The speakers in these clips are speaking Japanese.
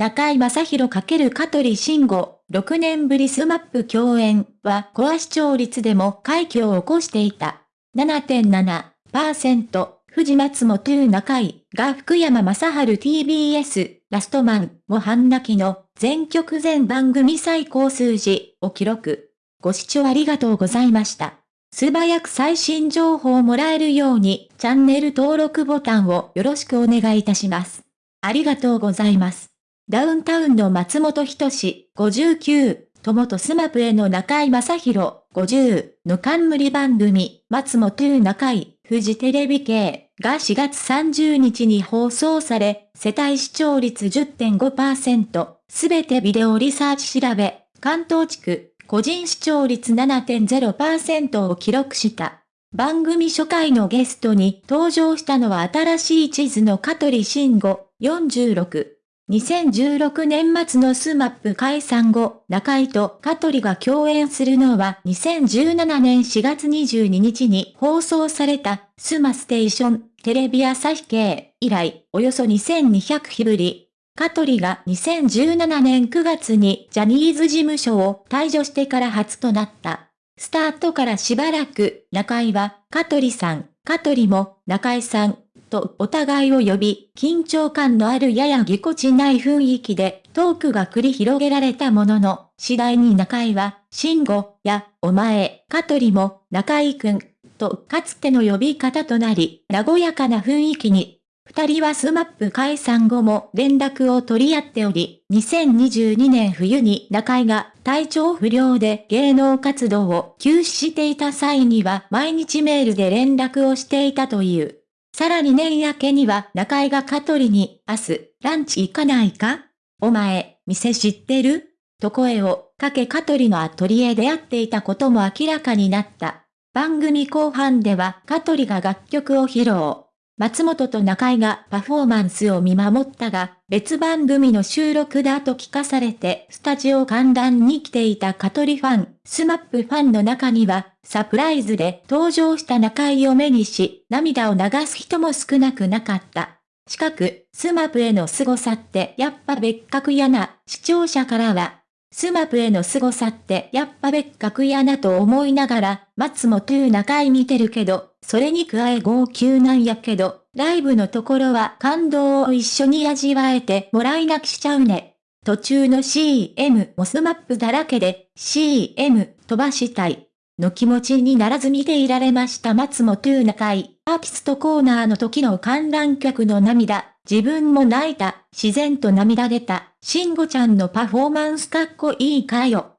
中井正宏×香取慎吾、6年ぶりスマップ共演はコア視聴率でも快挙を起こしていた。7.7%、藤松本中井が福山雅治 TBS、ラストマン、も半泣きの全曲全番組最高数字を記録。ご視聴ありがとうございました。素早く最新情報をもらえるように、チャンネル登録ボタンをよろしくお願いいたします。ありがとうございます。ダウンタウンの松本人志、59、ともとスマップへの中井正宏、50の冠番組、松本中井、フジテレビ系。が4月30日に放送され、世帯視聴率10.5%、すべてビデオリサーチ調べ、関東地区、個人視聴率7.0%を記録した。番組初回のゲストに登場したのは新しい地図の香取慎吾、46。2016年末のスマップ解散後、中居と香取が共演するのは2017年4月22日に放送されたスマステーションテレビ朝日系以来およそ2200日ぶり。香取が2017年9月にジャニーズ事務所を退所してから初となった。スタートからしばらく中居は香取さん、香取も中居さんとお互いを呼び、緊張感のあるややぎこちない雰囲気でトークが繰り広げられたものの、次第に中井は、慎吾や、お前、香取も、中井くん、とかつての呼び方となり、和やかな雰囲気に。二人はスマップ解散後も連絡を取り合っており、2022年冬に中井が体調不良で芸能活動を休止していた際には毎日メールで連絡をしていたという。さらに年明けには中井が香取に、明日、ランチ行かないか？お前、店知ってる？と声をかけ香取のアトリエで会っていたことも明らかになった。番組後半では香取が楽曲を披露。松本と中井がパフォーマンスを見守ったが、別番組の収録だと聞かされてスタジオ観覧に来ていた香取ファン、スマップファンの中には、サプライズで登場した中井を目にし、涙を流す人も少なくなかった。近く、スマップへの凄さってやっぱ別格やな、視聴者からは、スマップへの凄さってやっぱ別格やなと思いながら、松本中井見てるけど、それに加え号泣なんやけど、ライブのところは感動を一緒に味わえてもらい泣きしちゃうね。途中の CM もスマップだらけで CM 飛ばしたい。の気持ちにならず見ていられました松本中井。アーティストコーナーの時の観覧客の涙。自分も泣いた。自然と涙出た。慎吾ちゃんのパフォーマンスかっこいいかよ。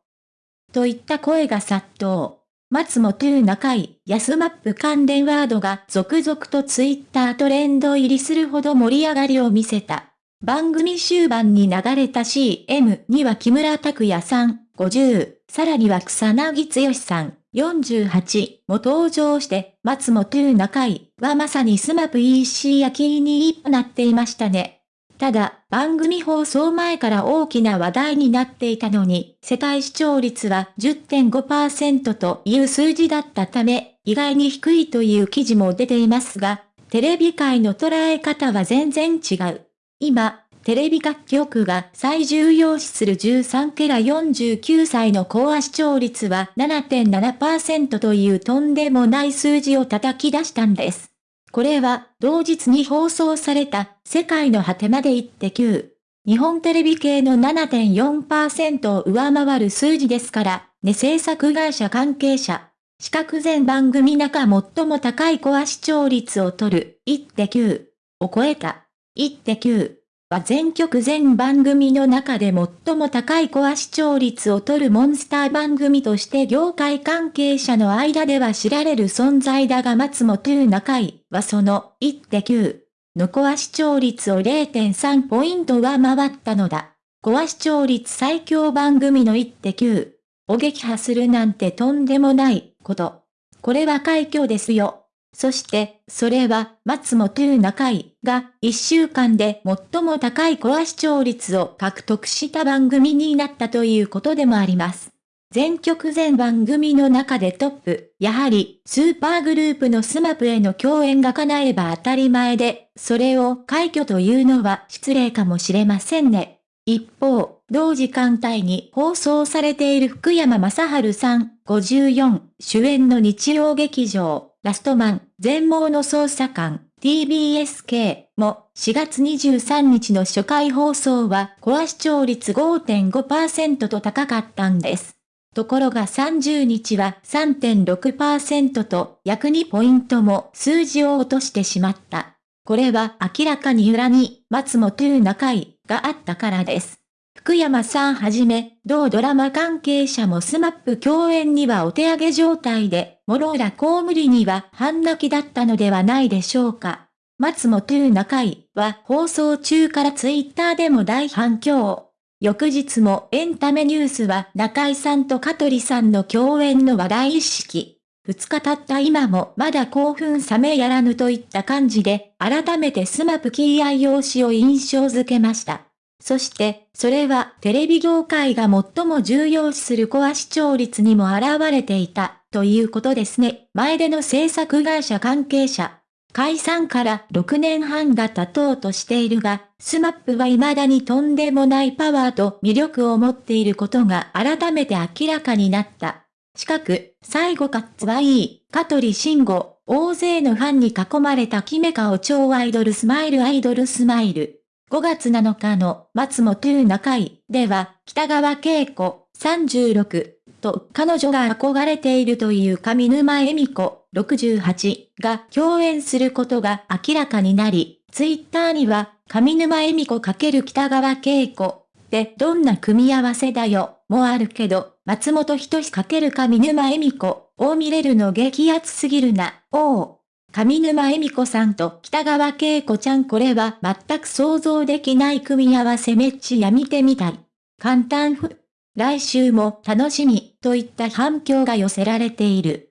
といった声が殺到。松本中井、スマップ関連ワードが続々とツイッタートレンド入りするほど盛り上がりを見せた。番組終盤に流れた CM には木村拓哉さん、50、さらには草彅剛さん、48も登場して、松本中井はまさにスマップ EC 焼きになっていましたね。ただ、番組放送前から大きな話題になっていたのに、世帯視聴率は10.5%という数字だったため、意外に低いという記事も出ていますが、テレビ界の捉え方は全然違う。今、テレビ各局が最重要視する13ケラ49歳の高視聴率は7.7%というとんでもない数字を叩き出したんです。これは、同日に放送された、世界の果てまで行って9。日本テレビ系の7.4%を上回る数字ですから、ね制作会社関係者。四角全番組中最も高いコア視聴率を取る、1.9を超えた。1.9は全曲全番組の中で最も高いコア視聴率を取るモンスター番組として業界関係者の間では知られる存在だが松本中井はその1.9のコア視聴率を0.3ポイント上回ったのだ。コア視聴率最強番組の1.9を撃破するなんてとんでもないこと。これは快挙ですよ。そして、それは、松本中井が、1週間で最も高いコア視聴率を獲得した番組になったということでもあります。全局全番組の中でトップ、やはり、スーパーグループのスマップへの共演が叶えば当たり前で、それを快挙というのは失礼かもしれませんね。一方、同時間帯に放送されている福山雅治さん54主演の日曜劇場、ラストマン、全盲の捜査官、TBSK も4月23日の初回放送はコア視聴率5.5%と高かったんです。ところが30日は3.6%と約2ポイントも数字を落としてしまった。これは明らかに裏に松本中井があったからです。福山さんはじめ、同ドラマ関係者もスマップ共演にはお手上げ状態で、モローラ公務理には半泣きだったのではないでしょうか。松本中井は放送中からツイッターでも大反響。翌日もエンタメニュースは中井さんと香取さんの共演の話題意識。二日経った今もまだ興奮冷めやらぬといった感じで、改めてスマップキー愛用紙を印象づけました。そして、それはテレビ業界が最も重要視するコア視聴率にも現れていた、ということですね。前出の制作会社関係者。解散から6年半が経とうとしているが、スマップは未だにとんでもないパワーと魅力を持っていることが改めて明らかになった。近く、最後カッツはいい、香取慎吾、大勢のファンに囲まれたキメ顔超アイドルスマイルアイドルスマイル。5月7日の松本中井では、北川景子36と彼女が憧れているという上沼恵美子68が共演することが明らかになり、ツイッターには上沼恵美子×北川景子ってどんな組み合わせだよもあるけど、松本人志×上沼恵美子を見れるの激アツすぎるな、おう。上沼恵美子さんと北川景子ちゃんこれは全く想像できない組み合わせめっちゃ見てみたい。簡単ふ。来週も楽しみといった反響が寄せられている。